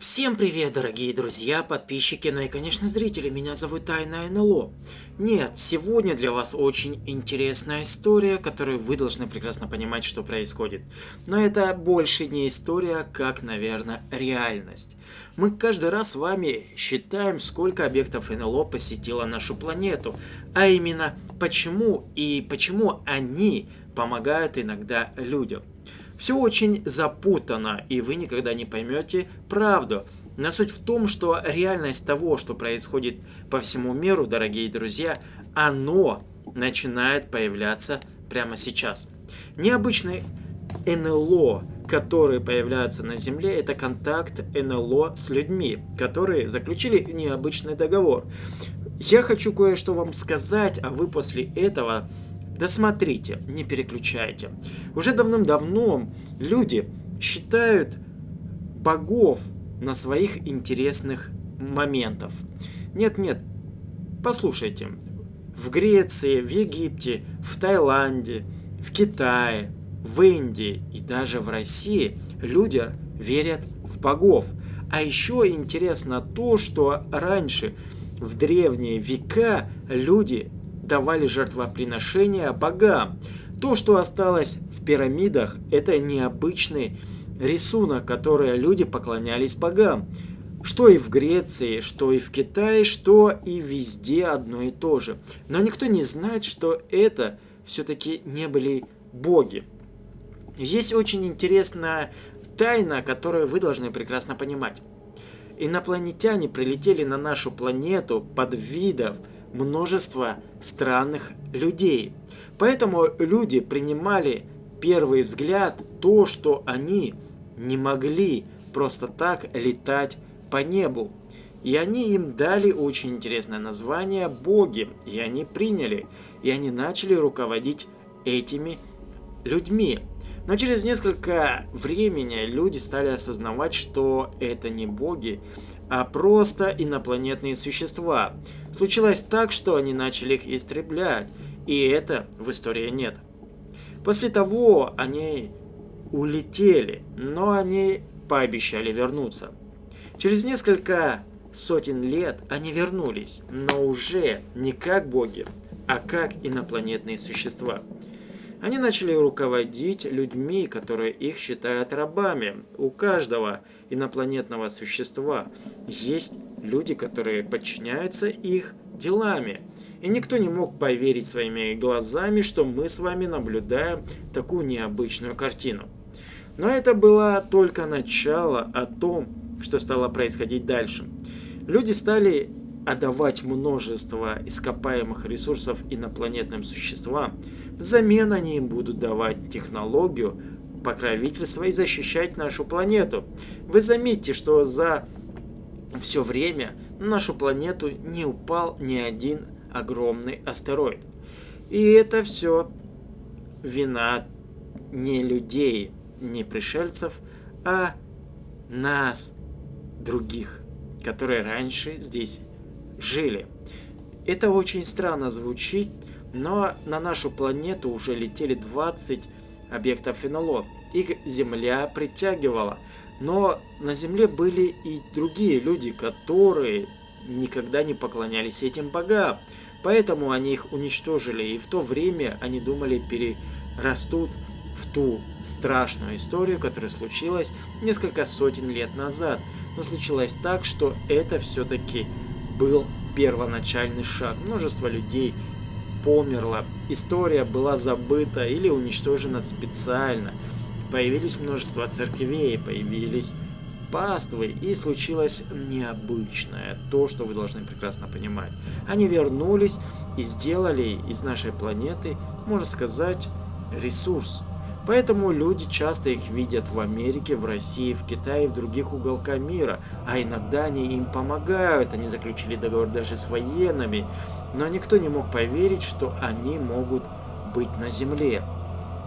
Всем привет, дорогие друзья, подписчики, ну и, конечно, зрители, меня зовут Тайна НЛО. Нет, сегодня для вас очень интересная история, которую вы должны прекрасно понимать, что происходит. Но это больше не история, как, наверное, реальность. Мы каждый раз с вами считаем, сколько объектов НЛО посетило нашу планету, а именно, почему и почему они помогают иногда людям. Все очень запутано, и вы никогда не поймете правду. Но суть в том, что реальность того, что происходит по всему миру, дорогие друзья, оно начинает появляться прямо сейчас. Необычный НЛО, которые появляются на Земле, это контакт НЛО с людьми, которые заключили необычный договор. Я хочу кое-что вам сказать, а вы после этого Досмотрите, не переключайте. Уже давным-давно люди считают богов на своих интересных моментов. Нет-нет, послушайте. В Греции, в Египте, в Таиланде, в Китае, в Индии и даже в России люди верят в богов. А еще интересно то, что раньше, в древние века, люди давали жертвоприношения богам. То, что осталось в пирамидах, это необычный рисунок, который люди поклонялись богам. Что и в Греции, что и в Китае, что и везде одно и то же. Но никто не знает, что это все-таки не были боги. Есть очень интересная тайна, которую вы должны прекрасно понимать. Инопланетяне прилетели на нашу планету под видов множество странных людей. Поэтому люди принимали первый взгляд то, что они не могли просто так летать по небу. И они им дали очень интересное название «боги», и они приняли, и они начали руководить этими людьми. Но через несколько времени люди стали осознавать, что это не боги, а просто инопланетные существа. Случилось так, что они начали их истреблять, и это в истории нет. После того они улетели, но они пообещали вернуться. Через несколько сотен лет они вернулись, но уже не как боги, а как инопланетные существа. Они начали руководить людьми, которые их считают рабами. У каждого инопланетного существа есть люди, которые подчиняются их делами. И никто не мог поверить своими глазами, что мы с вами наблюдаем такую необычную картину. Но это было только начало о том, что стало происходить дальше. Люди стали отдавать множество ископаемых ресурсов инопланетным существам, взамен они им будут давать технологию покровительства и защищать нашу планету. Вы заметите, что за все время на нашу планету не упал ни один огромный астероид. И это все вина не людей, не пришельцев, а нас, других, которые раньше здесь жили. Это очень странно звучит, но на нашу планету уже летели 20 объектов НЛО. Их Земля притягивала. Но на Земле были и другие люди, которые никогда не поклонялись этим богам. Поэтому они их уничтожили, и в то время они думали перерастут в ту страшную историю, которая случилась несколько сотен лет назад. Но случилось так, что это все-таки был первоначальный шаг. Множество людей померло, история была забыта или уничтожена специально. Появились множество церквей, появились паствы, и случилось необычное, то, что вы должны прекрасно понимать. Они вернулись и сделали из нашей планеты, можно сказать, ресурс. Поэтому люди часто их видят в Америке, в России, в Китае и в других уголках мира. А иногда они им помогают, они заключили договор даже с военными. Но никто не мог поверить, что они могут быть на Земле.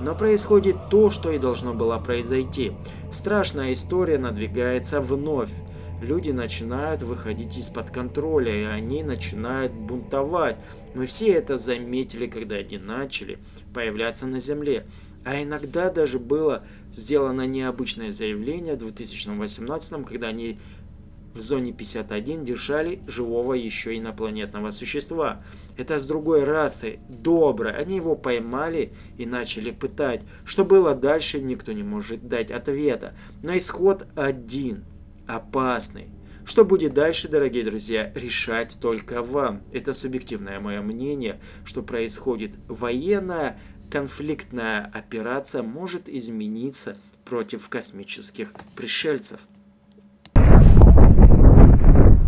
Но происходит то, что и должно было произойти. Страшная история надвигается вновь. Люди начинают выходить из-под контроля, и они начинают бунтовать. Мы все это заметили, когда они начали появляться на Земле. А иногда даже было сделано необычное заявление в 2018, когда они в зоне 51 держали живого еще инопланетного существа. Это с другой расы, доброй. Они его поймали и начали пытать. Что было дальше, никто не может дать ответа. Но исход один. Опасный. Что будет дальше, дорогие друзья, решать только вам. Это субъективное мое мнение, что происходит. Военная конфликтная операция может измениться против космических пришельцев.